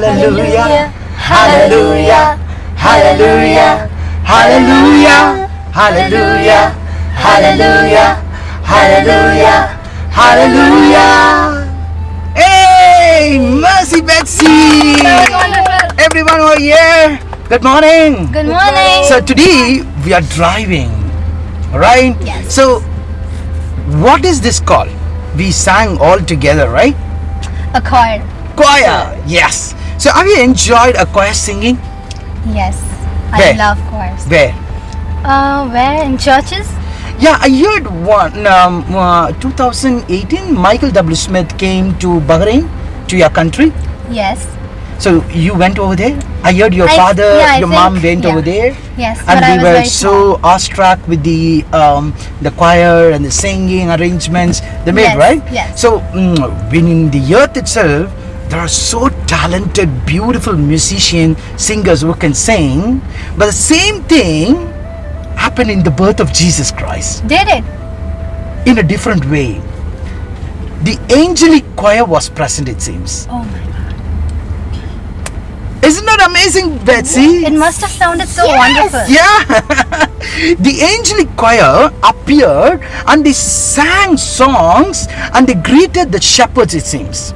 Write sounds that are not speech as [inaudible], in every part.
Hallelujah. Hallelujah. Hallelujah. Hallelujah. Hallelujah. Hallelujah. Hallelujah. Hallelujah. Hey, Mercy Betsy. That was wonderful. Everyone over here. Good morning. Good morning. So today we are driving, right? Yes. So what is this called? We sang all together, right? a choir. Choir. Yes. So have you enjoyed a choir singing? Yes. Where? I love choirs. Where? Uh, where? In churches? Yeah, I heard one. Um, uh, 2018, Michael W. Smith came to Bahrain, to your country. Yes. So you went over there. I heard your I- father, yeah, your think- mom went yeah. over there. Yes. and we were very small. so awestruck with the um, the choir and the singing arrangements they made, Yes, right? yes. So mm, when in the earth itself, there are so talented, beautiful musicians, singers who can sing, but the same thing happened in the birth of Jesus Christ Did it? in a different way. The angelic choir was present, it seems. Oh my god. Isn't that amazing, Betsy? It must have sounded so wonderful. Yeah, [laughs] the angelic choir appeared and they sang songs and they greeted the shepherds, it seems.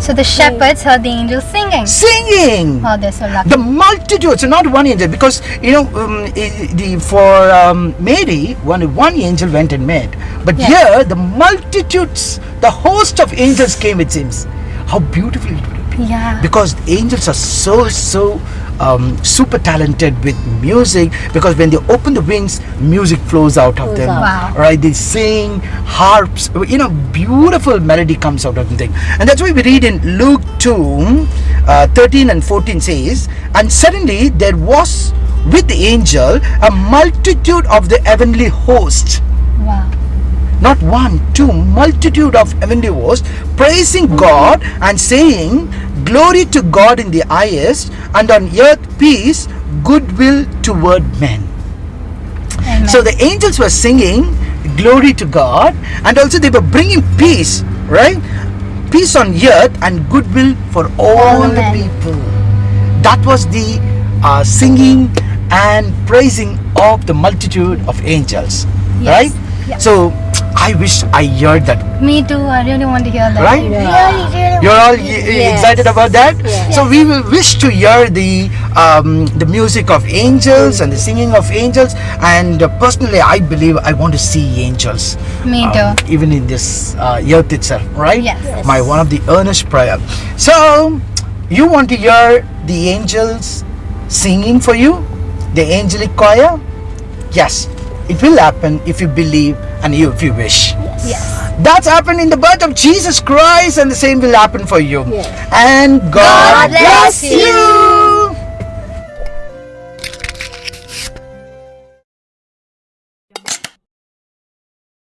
So the shepherds heard the angels singing. Singing! Oh, they're so lucky. The multitudes, not one angel, because you know, um, the for um, Mary, one one angel went and met, but Yes. here the multitudes, the host of angels came. It seems, how beautiful it would be. Yeah. because angels are so so um, super talented with music because when they open the wings music flows out of them. Wow. right they sing harps you know beautiful melody comes out of them thing and that's why we read in luke 2 uh, 13 and 14 says and suddenly there was with the angel a multitude of the heavenly host Wow. Not one, two, multitude of heavenly hosts, praising God and saying, Glory to God in the highest, and on earth peace, goodwill toward men. Amen. So the angels were singing, Glory to God, and also they were bringing peace, right? Peace on earth and goodwill for all, All the people. That was the uh, singing and praising of the multitude of angels, Yes. right? Yeah. So I wish I heard that Me too. I really want to hear that. Right? Really, really you're all want to y- hear y- excited about that Yes. so we will wish to hear the um, the music of angels and the singing of angels and uh, personally i believe i want to see angels Me um, too. even in this uh, earth itself right Yes. Yes. my one of the earnest prayer so you want to hear the angels singing for you the angelic choir yes it will happen if you believe and you if you wish Yes. that's happened in the birth of Jesus Christ, and the same will happen for you. Yes. And God, God bless bless you.